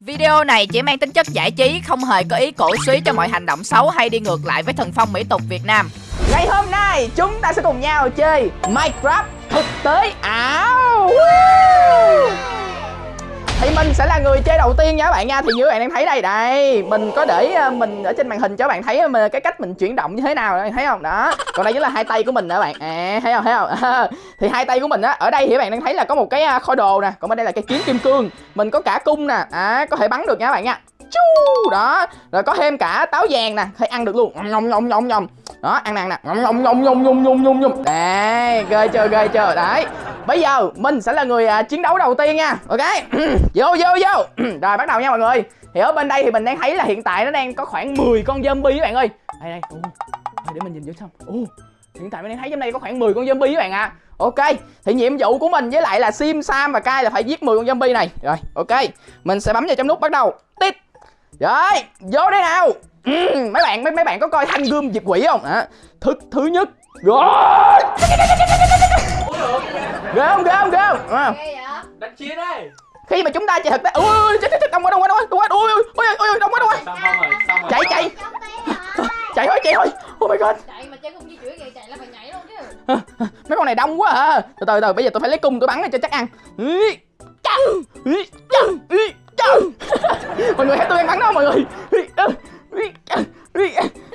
Video này chỉ mang tính chất giải trí, không hề có ý cổ suý cho mọi hành động xấu hay đi ngược lại với thần phong mỹ tục Việt Nam. Ngày hôm nay chúng ta sẽ cùng nhau chơi Minecraft thực tế ảo Woo! thì mình sẽ là người chơi đầu tiên nha các bạn nha. Thì như các bạn đang thấy đây đây mình có để ờ, mình ở trên màn hình cho các bạn thấy ờ, mình cái cách mình chuyển động như thế nào các thấy không? Đó còn đây chính là hai tay của mình nè bạn. À, thấy không thấy không? À, thì hai tay của mình á ở đây thì các bạn đang thấy là có một cái ờ, kho đồ nè còn bên đây là cái kiếm kim cương. Mình có cả cung nè à, có thể bắn được nha các bạn nha. Chu đó rồi có thêm cả táo vàng nè thấy ăn được luôn. Nhom nhom nhom nhom đó ăn nè ăn nè. Nhom nhom nhom nhom nhom nhom nhom đây ghê chưa ghê chưa? Đấy bây giờ mình sẽ là người à, chiến đấu đầu tiên nha. Ok. Vô vô vô. Rồi bắt đầu nha mọi người. Thì ở bên đây thì mình đang thấy là hiện tại nó đang có khoảng 10 con zombie các bạn ơi. Đây đây. Ồ, để mình nhìn vô xong Ồ, hiện tại mình đang thấy trong đây có khoảng 10 con zombie các bạn ạ. À. Ok, thì nhiệm vụ của mình với lại là Sim, Sam và Kai là phải giết 10 con zombie này. Rồi, ok. Mình sẽ bấm vào trong nút bắt đầu. Tít. Rồi, vô đây nào. Ừ, Mấy bạn mấy mấy bạn có coi thanh gươm diệt quỷ không? À, thứ thứ nhất. Rồi. Ghê không, ghê không, ghê không? À. đánh chiến đây. Khi mà chúng ta chạy thực tế Ui, ui, chết, chết, đông quá, đông quá, đông quá, đông quá. Ui, ui, ui, ui, đông quá, đông quá. Xong xong rồi xong rồi. Chạy, chạy. Chạy thôi, chạy thôi. Oh my god. Chạy mà chơi không di chuyển vậy chạy là phải nhảy luôn chứ. Mấy con này đông quá à. Từ từ từ, bây giờ tôi phải lấy cung tôi bắn cho chắc ăn. Chăng, chăng, chăng. Mọi người thấy tôi đang bắn đó mọi người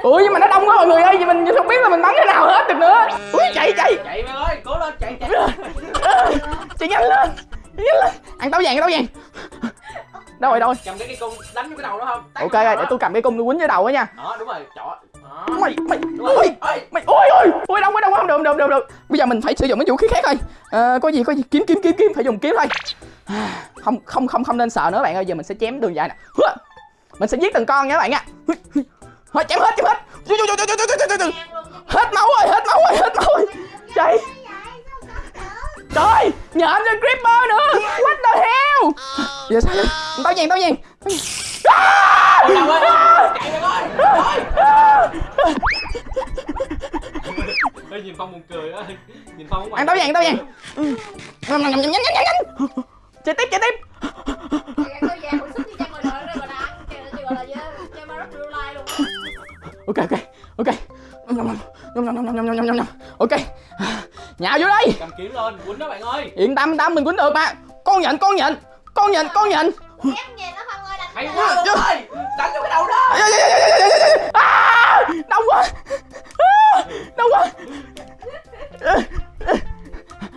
Ui nhưng mà nó đông quá mọi người ơi Vậy mình không biết là mình bắn thế nào hết được nữa. Ui chạy chạy. Chạy mày ơi cố lên chạy chạy. Chạy nhanh lên Chạy nhanh lên. Ăn táo vàng táo vàng. Đâu rồi đâu rồi? Cầm cái cây cung đánh vô cái đầu nó không? Ok rồi đó. để tôi cầm cái cung tôi quýnh với đầu á nha. Đó đúng rồi chọ đó. Mày mày ui mày ôi ôi ôi đông quá đông quá không được được được, được. Bây giờ mình phải sử dụng cái vũ khí khác thôi. À, có gì có gì kiếm kiếm kiếm kiếm phải dùng kiếm thôi. À, không không không không nên sợ nữa bạn ơi giờ mình sẽ chém đường dài nè. Mình sẽ giết từng con nha các bạn nha thôi chém hết chém hết. Hết máu rồi hết máu rồi hết máu rồi. Chạy. Trời nhờ anh lên creeper nữa. What the hell? Giờ sao vậy tao nhìn tao nhìn Ê, nhìn phong buồn cười á. Nhìn phong cũng ăn tao vàng tao vàng nhanh nhanh nhanh nhanh nhanh chạy tiếp chạy tiếp ok ok ok. Nhom nhom nhom nhom nhom nhom nhom nhom ok. Nhào vô đây. Cầm kiếm lên quýnh đó bạn ơi. Yên tâm tâm mình quýnh được mà. Con nhện con nhện con nhện con nhện em về nó không ơi đánh hay quá. Luôn ơi đánh vô cái đầu đó. À, đông quá. À, đông quá.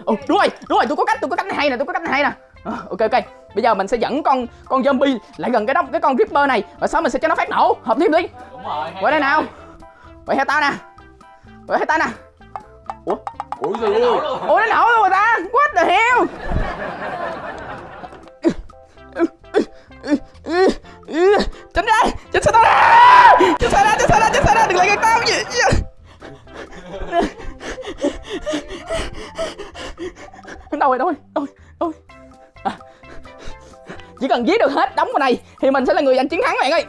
Ồ, đúng rồi đúng rồi tôi có cách tôi có cách này hay nè tôi có cách này hay nè Ok ok. Bây giờ mình sẽ dẫn con con zombie lại gần cái đốc cái con ripper này và sau mình sẽ cho nó phát nổ. Hợp thêm đi đúng rồi qua đây nào. quay theo tao nè. Quay theo tao nè. Ủa? Ủa luôn. ủa nó nổ luôn rồi ta? What the hell thì mình sẽ là người giành chiến thắng bạn ơi.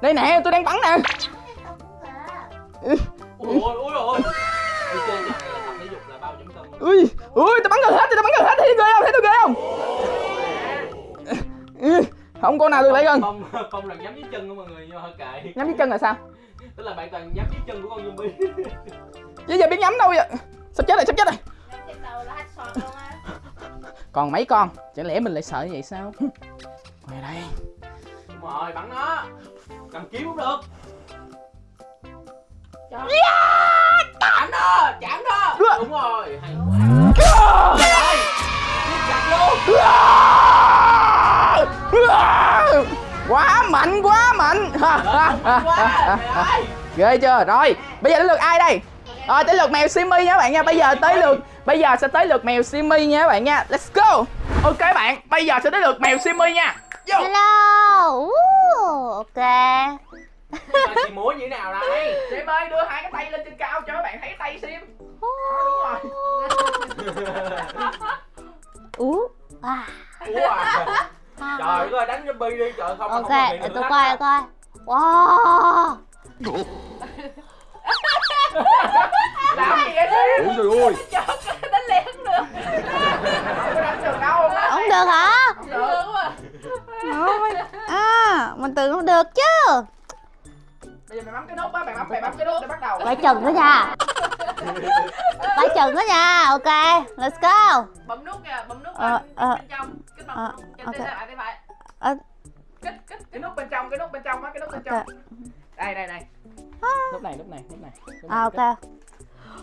Đây nè, tôi đang bắn nè. Ui ui, tôi bắn gần hết tôi bắn gần hết thấy người ghê không? Thấy tôi ghê không? Không, con nào được lấy gần? Không không là nhắm dưới chân của mọi người nhưng mà kệ nhắm dưới chân là sao? Tức là bạn toàn nhắm dưới chân của con zombie chứ giờ biết nhắm đâu vậy? Sắp chết rồi, sắp chết rồi. Đầu là hết sọt luôn á còn mấy con? Chẳng lẽ mình lại sợ như vậy sao? Ngoài đây. Đúng rồi bắn nó. Cầm kiếm cũng được. Chạm nó chạm nó. Đúng rồi. Hay quá. Chặt luôn. Quá mạnh quá mạnh. Ghê chưa? Rồi bây giờ đến lượt ai đây? Rồi tới lượt mèo Simmy nha bạn nha. Bây giờ tới lượt bây giờ sẽ tới lượt mèo Simmy nha các bạn nha let's go ok bạn bây giờ sẽ tới lượt mèo Simmy nha Vô. Hello. Ooh, ok. Chị múa như thế nào đây Sim ơi đưa hai cái tay lên trên cao cho các bạn thấy tay Sim đúng rồi Ú. À. À. trời ơi đánh zombie đi trời không Ok, để tôi coi coi. Wow. làm gì vậy Sim ui trời ơi. Đánh liền được được hả? Không Được. Được quá. À mình tưởng không được chứ. Bây giờ mày bấm cái nút á mày bấm mày bấm cái nút để bắt đầu. Phải chừng đó nha. Phải chừng đó nha. Ok let's go. Bấm nút kìa, bấm nút Ờ, ờ. bên trong. Kích bấm Ờ, Trên lại phải. Ờ. Kích, kích, cái nút bên trong cái nút bên trong á cái nút bên trong. Đây đây đây nút này nút này nút này. Nút này, à, ok.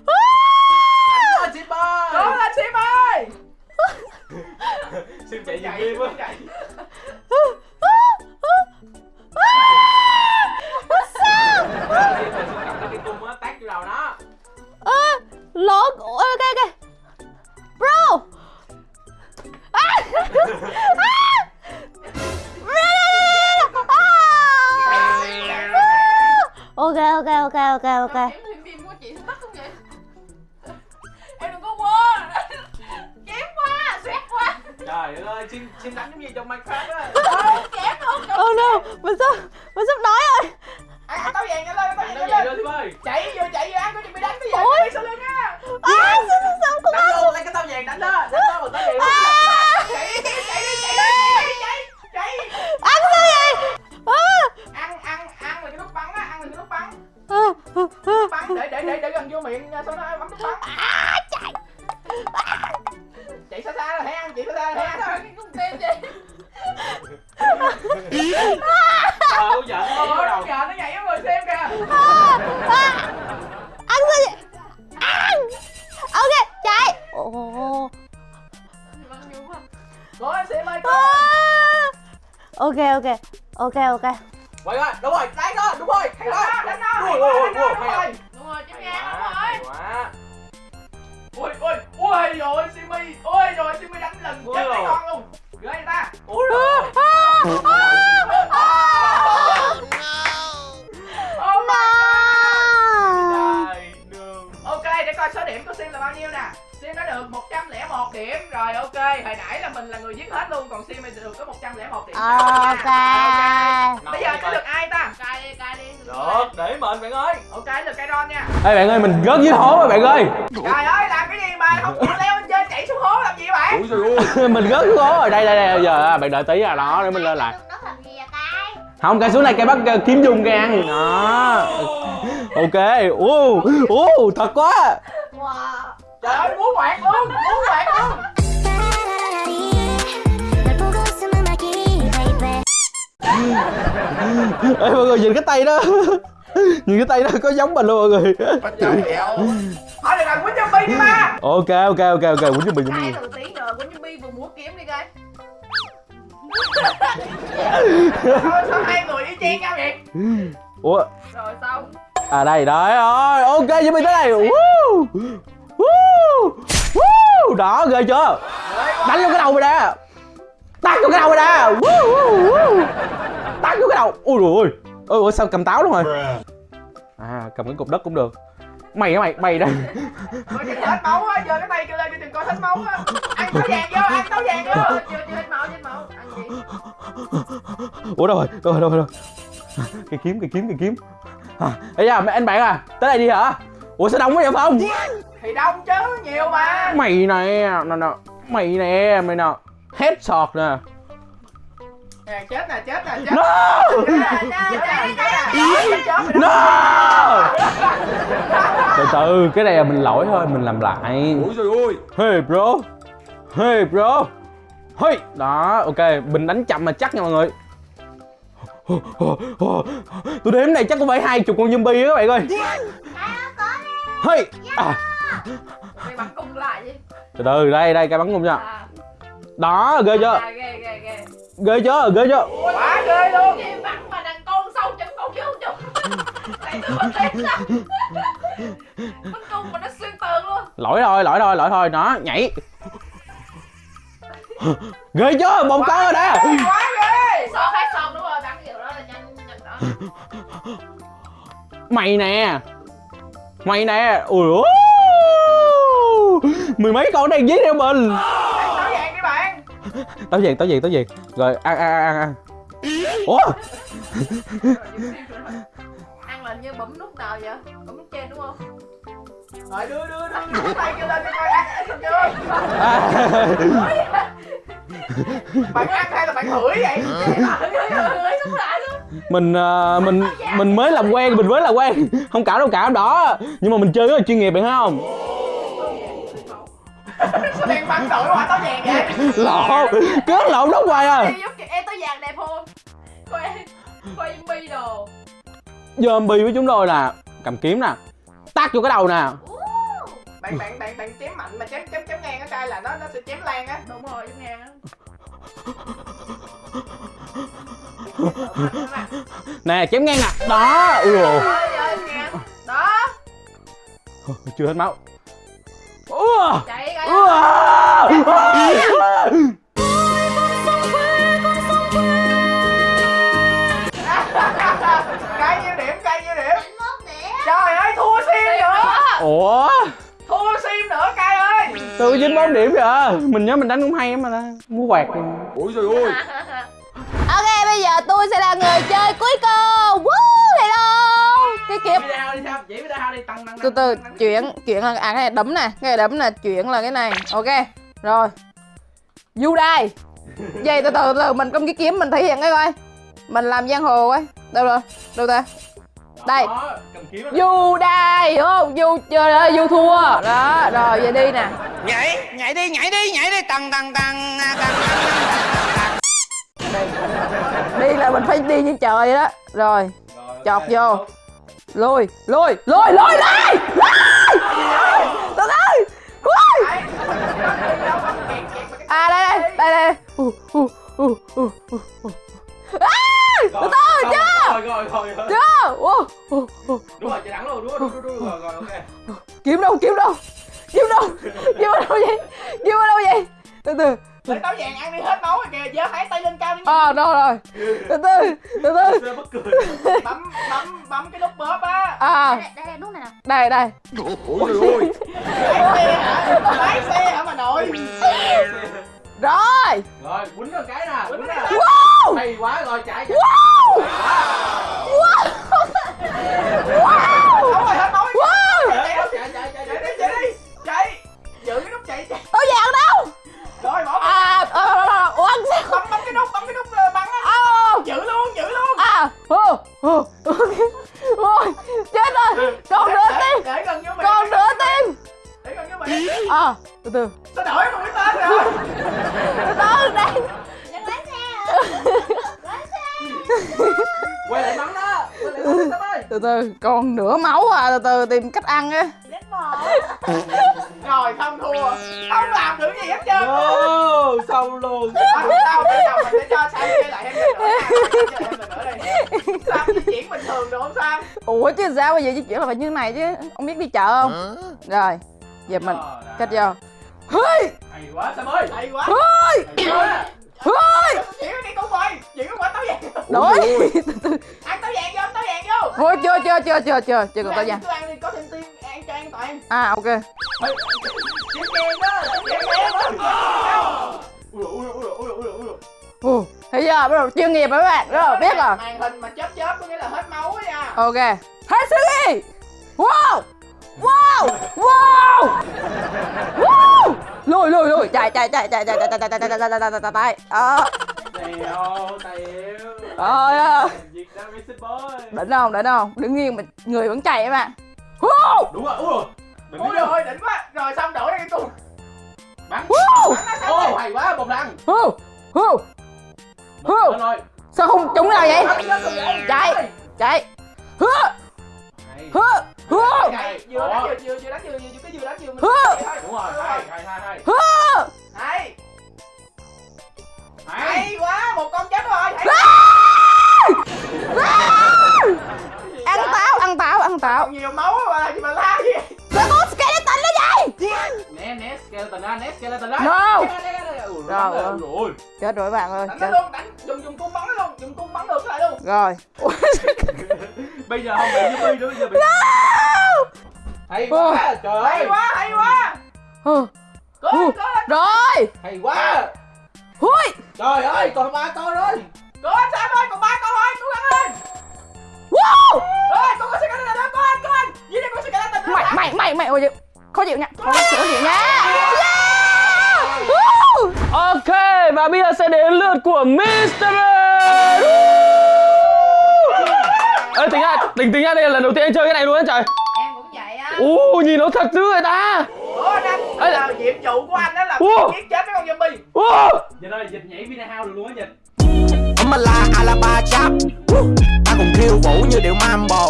Ôi, Sim ơi cố lên sim ơi Sim chạy giùm chạy Sim á chạy. Sim rồi Sim cầm cái cây cung á tát vô đầu nó Ơ, lộn ok ok. Bro ok ok ok ok ok. Em thêm phim của chị tắt không vậy? Em đừng có quên. Chém quá, xoét quá. Trời ơi Sim, Sim đánh giống như trong Minecraft á? Chém luôn oh no mình sắp mình sắp nói rồi? Ăn ăn táo vàng nhanh lên Đánh vàng nhanh gì lên. đó ơi chạy vừa chạy vừa ăn có gì bị đánh bây giờ bị sau lưng á. À sao sao không Đánh luôn lấy cái tao vàng đánh đó Đánh bằng tao vàng để để để gần vô miệng sau đó bấm nút bắn chạy chạy xa xa là thấy ăn chạy xa xa là thấy ăn Trời, cái con tim vậy ơi giận nó đầu giờ nó nhảy vào người xem kìa. Ăn sao vậy ăn. Ok chạy. Ồ. Cố lên xem ơi À. ok ok. Ok ok. Quay coi đúng rồi. Đánh nó đúng rồi. Hay đó quá, đánh hay đúng rồi. rồi. Đúng rồi, oh no đường ok để coi số điểm của Sim là bao nhiêu nè. Sim đã được 101 điểm. Rồi ok hồi nãy là mình là người giết hết luôn còn Sim thì được có 101 điểm. Ok. Bây giờ sẽ được ai ta? Cài đi, cài đi Được để mệnh bạn ơi. Ok được cây ron nha. Ê bạn ơi mình rớt dưới hố rồi bạn ơi làm cái gì mà không chịu leo lên trên chạy xuống hố làm gì bạn Ui trời ơi mình rớt xuống hố rồi đây đây đây giờ à, bạn đợi tí là đó để mình lên lại. Không cái xuống này cái bắt kiếm dùng cái ăn đó. Ok ô ô thật quá. Trời ơi muốn hoạt luôn muốn hoạt luôn. Ê mọi người nhìn cái tay đó. Nhìn cái tay đó có giống mình luôn mọi người. Trời ơi Thôi đừng làm quýnh cho mình đi ba. Ok ok ok ok quýnh cho mình cũng được vừa múa kiếm đi coi. Sao, sao hai người y chang nhau vậy? Ủa? Rồi xong. À đây đấy rồi. Ok cho mình tới đây. Woo! Woo! Woo! Đó ghê chưa? Đánh vô cái đầu mày nè. Tát vô cái đầu mày nè. Woo Woo Woo! Tát vô cái đầu. Ui rồi ôi Ôi ủa, sao cầm táo luôn rồi? À cầm cái cục đất cũng được Mày á mày mày đây. Coi chừng hết máu á, giờ cái tay kêu lên đừng coi hết máu á. Ăn táo vàng vô, ăn táo vàng vô. Chưa, chưa, hết máu, hết máu. Ăn gì? Ủa đâu rồi đâu rồi đâu rồi Cây kiếm cây kiếm cây kiếm. À, Ê da mấy anh bạn à Tới đây đi hả? Ủa sao đông quá vậy Phong? Thì đông chứ, nhiều mà. Mày nè nè nè Mày nè mày nè Headshot nè Nè, chết nè, chết nè, chết. No! No! Từ từ cái này là mình lỗi thôi Mình làm lại. Ui trời ơi. Hey bro. Hey bro. Hey. Đó ok Mình đánh chậm mà chắc nha mọi người. Tôi đếm này chắc cũng phải hai chục con zombie á các bạn ơi. Hey. À, Mày bắn cung lại đi. Từ từ đây đây cái bắn cung nha. À, Đó ghê chưa? À, ghê, ghê, ghê Ghê chưa? Ghê chưa? Quá ghê luôn. Gì bắn mà đàn con sâu chấm con chứ không Bắn cung mà nó xuyên tường luôn. Lỗi thôi lỗi thôi lỗi thôi. Nó nhảy. Ghê chưa? Một con rồi đó Quá ghê. Xong hết xong đúng rồi, bắn kiểu đó là nhanh, nhanh đó. Mày nè. Mày nè. Ui ôi. Mười mấy con đang dí theo mình táo vàng đi bạn. Táo vàng táo vàng táo vàng Rồi ăn ăn ăn ăn Ủa? Ăn là như bấm nút nào vậy? Bấm nút trên đúng không? Rồi đưa đưa đưa. Tay kêu lên cho coi ăn chưa à. bạn ăn hay là bạn hửi vậy? Lại luôn mình ờ, mình mình mới làm quen mình mới làm quen. Không cảm đâu cảm đó. Nhưng mà mình chơi rất là chuyên nghiệp bạn thấy không sao đen bắn đổi qua táo vàng vậy lộn cứ lộn đóng hoài à. Em em tao vàng đẹp không? Khoe Khoe zombie đồ. Zombie với chúng tôi là cầm kiếm nè tát vô cái đầu nè. Bạn bạn bạn bạn chém mạnh mà chém chém chém ngang cái trai là nó nó sẽ chém lan á. Đúng rồi giống ngang. Á nè chém ngang nè. Đó ui ngang. Đó. Chưa hết máu Ua! Chạy coi cái nhiêu điểm cái nhiêu điểm trời ơi thua sim nữa ủa thua sim nữa cay ơi Tự dính bốn điểm kìa. mình nhớ mình đánh cũng hay lắm mà ta. mua quạt Ủa trời ơi Ok, bây giờ tôi sẽ là người chơi cuối cùng từ từ chuyển chuyển là à cái này đấm nè cái này đấm nè chuyển là cái này. Ok rồi. Du đai vậy từ từ từ từ mình cầm cái kiếm mình thể hiện cái coi. Mình làm giang hồ ấy. Đâu rồi? Đâu ta? Đây. Đó, cầm kiếm rồi. du đai hiểu không? Du chơi ơi du thua. Đó rồi về đi nè. Nhảy nhảy đi nhảy đi nhảy đi. Tăng tăng tăng tăng đi là mình phải đi như trời vậy đó. Rồi ok. vô lùi lùi lùi lùi lùi lùi từ từ lùi à đây đây đây đây. Uh, uh, uh, uh, uh, uh. À, từ từ chưa? Rồi rồi rồi. chưa? Uh. Đúng rồi, chạy thẳng luôn, đúng rồi, đúng rồi, đúng rồi, rồi, ok. kiếm đâu kiếm đâu? Kiếm đâu? Kiếm ở đâu vậy? Kiếm ở đâu vậy từ từ. Lấy táo vàng ăn đi hết máu rồi kìa giơ hai tay lên cao đi nha. À đâu rồi. Từ từ từ từ. Bấm bấm bấm cái nút bóp á. À. Đây đây đây đúng này nè. Đây đây. Ui trời ơi lái xe hả? Lái xe hả mà nội? Rồi. Rồi, quýnh nó cái nè, quýnh nè. wow. Hay quá rồi, chạy chạy. wow. Wow à từ từ. Sao đổi biết tên rồi? Từ từ đây Đừng lái xe hả Lái xe. Quay lại bắn đó. Quay lại Tâm ơi. từ từ còn nửa máu à. Từ từ tìm cách ăn á. Rồi không thua. Không làm được gì hết trơn. Ô, xong luôn. không sao bây giờ mình sẽ cho sang chơi lại lần nữa thêm lần nữa đi sao di chuyển bình thường được không sao ủa chứ sao bây giờ di chuyển là phải như này chứ? Ông biết đi chợ không? Rồi giờ mình Rồi, đã. cách vô. Hơi! Hay quá Sam ơi. hay quá. Hơi! Hơi! Cái con quay chuyển cái quả táo vàng đổi ăn táo vàng vô ăn táo vàng vô thôi chưa chưa chưa chưa chưa. Chưa còn tao Cứ vàng ăn- cứ ăn đi có thêm tim ăn cho an toàn. À ok. Chém đen đó chém đen đó Ui ui ui ui ui ui. Ồ, thấy chưa? Bắt đầu chuyên nghiệp rồi các bạn. Là biết rồi. màn hình mà chớp chớp có nghĩa là hết máu á nha. Ok. Hết sức đi. Wow wow wow wow lùi lùi lùi chạy chạy chạy chạy chạy chạy chạy chạy chạy chạy chạy chạy chạy chạy chạy đó Tèo, tèo. Trời ơi. Việt Nam Racing Boy. đỉnh không đỉnh không đứng nghiêng mà người vẫn chạy các bạn wow Đúng rồi, ui rồi. Đừng ôi đi vô. rồi đỉnh quá rồi xong đổi ra cái cung Bắn. wow bắn nó xong Ô, rồi hay quá, một lần. wow wow Một lần rồi. sao không trúng nào vậy Bắn lên, bắn chạy lên. chạy hứa Hay. Hứa hứa vừa đánh vừa vừa vừa đánh vừa vừa vừa cái vừa đánh vừa mình Hứa. Đúng rồi, hay. hứa hay Hay. hay. Quá một con chết rồi ăn táo ăn táo ăn táo. Nhiều máu mà gì mà la gì sao có skeleton đó vậy? Né, né, skeleton ra, né, skeleton ra. No. Rồi, chết rồi bạn ơi đánh chết. luôn đánh dùng dùng cung bắn luôn dùng cung bắn được lại luôn. Rồi Bây giờ không bị zombie nữa, bây giờ bị... Hay quá, trời hay quá hay quá. Cố lên cố lên rồi. Hay quá. hui Trời ơi, còn ba con rồi. cố lên sam ơi còn ba con thôi cố gắng lên. Wow. Ơi con có sự cạnh tranh đó cố lên cố lên dưới đây có sự cạnh tranh nữa mày mày mày mày ôi khó chịu nha. Khó chịu chịu nha yeah! Ok và Và bây giờ sẽ đến lượt của Mr. Ê, tính ra, tính tính ra đây là lần đầu tiên anh chơi cái này luôn á trời. Em cũng vậy á Ú, nhìn nó thật dữ vậy ta. Ủa Ê. là nhiệm vụ của anh đó là giết chết mấy con zombie Ú. Dịch ơi, dịch nhảy Vina House được luôn á dịch Mà là Alaba chap Ta cùng khiêu vũ như điệu mambo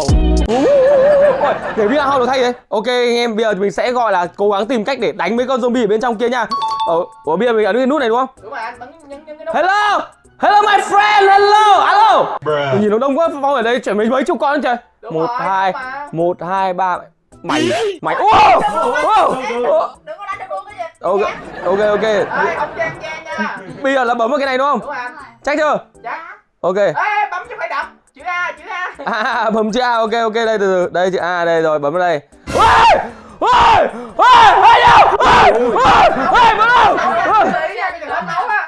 để video hao được thay đấy Ok anh em bây giờ mình sẽ gọi là cố gắng tìm cách để đánh mấy con zombie ở bên trong kia nha Ờ, ủa bây giờ mình ấn cái nút này đúng không? đúng rồi anh bấm nhân cái nút Hello Hello my friend, hello, alo Mình nhìn nó đông quá, Phong ở đây chuyển mấy mấy chục con trời Đúng Một, rồi, hai, một, hai, ba Mày, mày, ô, ô, ô. Đừng có đánh được luôn cái gì Ok, ok, ok Bây giờ là bấm vào cái này đúng không? đúng Chắc chưa? chắc Ok ê bấm chứ phải đập chữ a chữ a À, bấm chữ A, ok, ok, đây từ từ Đây chữ A, đây rồi, bấm vào đây Ôi, ôi, ôi, ôi, đâu, ôi, ôi, ôi, bấm đâu Ôi.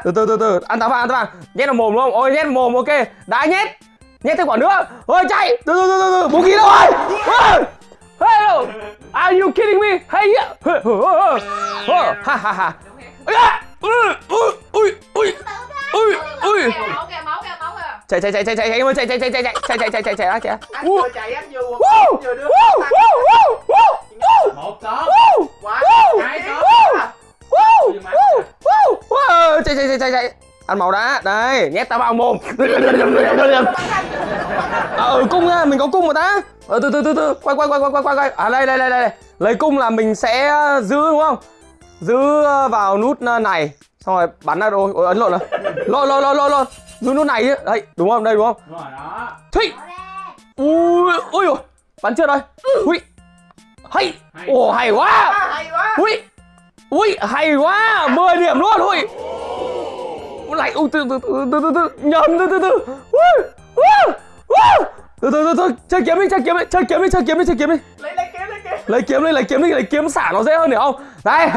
Từ từ từ từ ăn táo vàng ăn táo vàng nhét vào mồm đúng không ôi nhét vào mồm ok đã nhét nhét thêm quả nữa ôi chạy từ từ từ từ từ bố ký đâu rồi Ôi! hello are you kidding me hey yeah Hey, oh, oh, oh. ha ha ha Ây da! Ui, ui, ui, ui, ui, ui. máu kìa máu kìa máu kìa chạy chạy chạy chạy chạy chạy chạy chạy chạy chạy chạy chạy chạy chạy chạy chạy chạy chạy anh Ui. vừa chạy anh vừa quật Woo! vừa đưa Woo! Woo! Woo! Woo! Một có Woo! quá Woo! hai Woo! Woo! Woo! Woo! Woo! chạy chạy chạy chạy chạy. Ăn màu đã. Đây nhét tao vào mồm. Ờ cung nha mình có cung mà ta. Ờ từ từ từ từ. Quay quay quay quay quay quay. Quay à đây đây đây đây lấy cung là mình sẽ giữ đúng không? Giữ ờ, vào nút ờ, này. Xong rồi bắn ra rồi ôi ấn lộn rồi. Lộn lộn lộn lộn lộn. Giữ nút này chứ. Đây đúng không? Đây đúng không? Đúng rồi đó. Thụy. Ui ui ôi bắn chưa rồi ui hay. Hay. ồ hay quá. À, hay quá. Ui ui hay quá 10 điểm luôn ui Ui, lại ui từ từ từ từ từ từ nhầm từ từ từ ui ui ui từ từ từ từ chơi kiếm đi chơi kiếm đi chơi kiếm đi chơi kiếm đi chơi kiếm đi lấy lấy kiếm lấy kiếm lấy kiếm đi lấy kiếm đi lấy kiếm xả nó dễ hơn hiểu không đây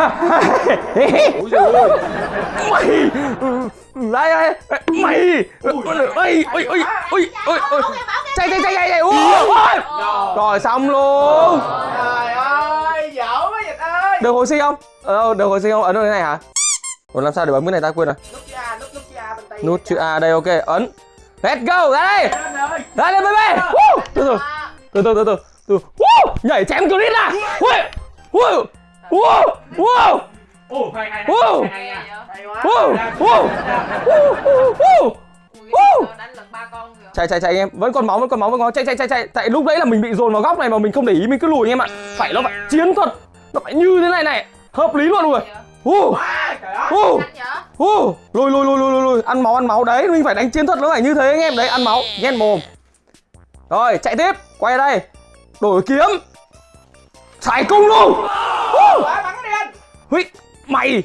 mày đây đây mày ui ui ui ui ui ui ui chạy chạy chạy chạy ui rồi xong luôn được hồi sinh không? Ờ được hồi sinh không? Ấn vào cái này hả? Ủa làm sao để bấm cái này ta quên rồi? Nút chữ a nút nút chữ a bên tay. Nút chữ A đây ok ấn. Let's go ra đây! Anh ra đây. Baby Woo! từ từ. Từ từ từ từ. Từ. Woo! nhảy chém clip à ui! Ui wow wow Ồ, hay hay Wow. hay hay hay. Hay quá. Wow wow wow wow Woo! đánh lần ba con kìa. Chạy chạy chạy em. Vẫn còn máu vẫn còn máu vẫn còn máu. chạy chạy chạy chạy. Tại lúc đấy là mình bị dồn vào góc này mà mình không để ý mình cứ lùi anh em ạ. Phải nó phải chiến thuật nó phải như thế này này. Hợp lý luôn rồi vậy Ô, lùi lùi lùi lùi lùi lùi ăn máu ăn máu. Đấy mình phải đánh chiến thuật nó phải như thế anh em. Đấy ăn máu. Nhét mồm. Rồi chạy tiếp. Quay đây. Đổi kiếm. Xài cung luôn. Hui, mày.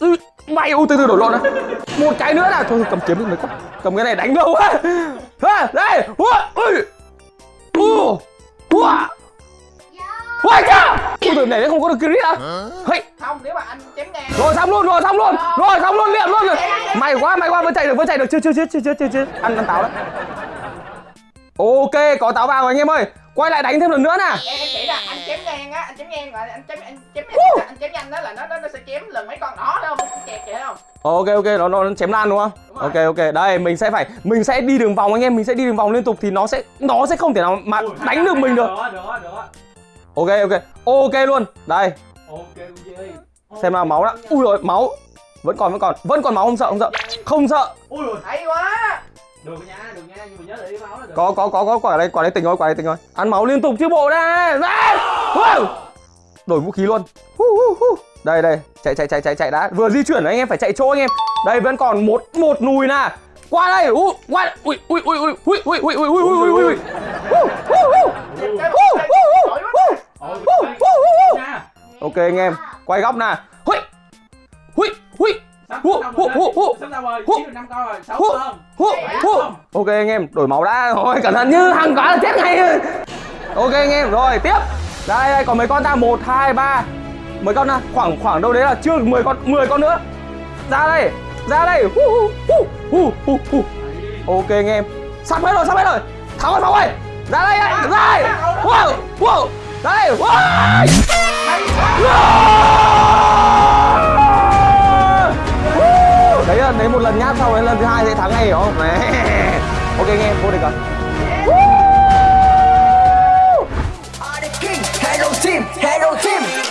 Ừ, mày. U từ từ đổi lộn này một cái nữa là thôi cầm kiếm đi mấy con cầm cái này đánh đâu á. Ha đây. Ui. Ui u ui cha ui từ này nó không có được crit à hey. Không nếu mà anh chém ngang. Rồi xong luôn rồi xong luôn. Rồi. Xong luôn liền luôn rồi. Mày quá mày quá vẫn chạy được vẫn chạy được. Chưa chưa chưa chưa chưa chưa chưa ăn ăn táo đấy ok có táo vào rồi anh em ơi. Quay lại đánh thêm lần nữa nè. Em là anh chém ngang á anh chém ngang rồi anh chém anh chém anh chém nhanh đó là nó nó nó sẽ chém lần mấy con đó đâu không? Kẹt kìa không? Ok ok nó nó chém lan đúng không? Đúng ok ok. Đây mình sẽ phải mình sẽ đi đường vòng anh em. Mình sẽ đi đường vòng liên tục thì nó sẽ nó sẽ không thể nào mà đánh được mình được ok ok. Ok luôn. Đây. Ok Uzi ơi xem nào máu đã. Ui rồi máu. Vẫn còn vẫn còn. Vẫn còn máu không sợ không sợ. Không sợ. Ui rồi hay quá. Được nha, được nha, nhưng mà nhớ để máu là được. Có có có có. Quả đây quả đây tỉnh rồi quả đây tỉnh rồi ăn máu liên tục chứ bộ Wow! đổi vũ khí luôn. Hu, hu, hu. đây đây. Chạy chạy chạy chạy chạy đã. Vừa di chuyển anh em phải chạy chỗ anh em. Đây vẫn còn một một nùi nè. Qua đây. U qua ui ui ui ui ui ui ui ui ui ui ui. Ui Hu, hu, hu. Dịch cái Hu, một hu, hu, giỏi quá hu. Ôi, Hu, hay. hu, hu, hu. nha ok anh em quay góc nè hui hui hui Sắp Hu, xong hu, rồi, hu, hu. sắp xong rồi, Hu. chỉ được 5 con rồi, 6 Hu, con. Hu, hu. ok anh em đổi máu đã rồi cẩn thận như hàng quả là chết ngay. Ok anh em rồi tiếp. Đây đây còn mấy con ta? Một hai ba. Mấy con nào khoảng khoảng đâu đấy là chưa 10 con 10 con nữa. Ra đây ra đây. Hu hu hu hu hu ok anh em. Sắp hết rồi sắp hết rồi. Thắng rồi thắng rồi ra đây ra đây. wow wow. Ra đây. Wow đấy là đấy một lần nhát sau đấy lần thứ hai sẽ thắng ngay hiểu không? Ok nghe vô địch rồi. Hello team, hello team.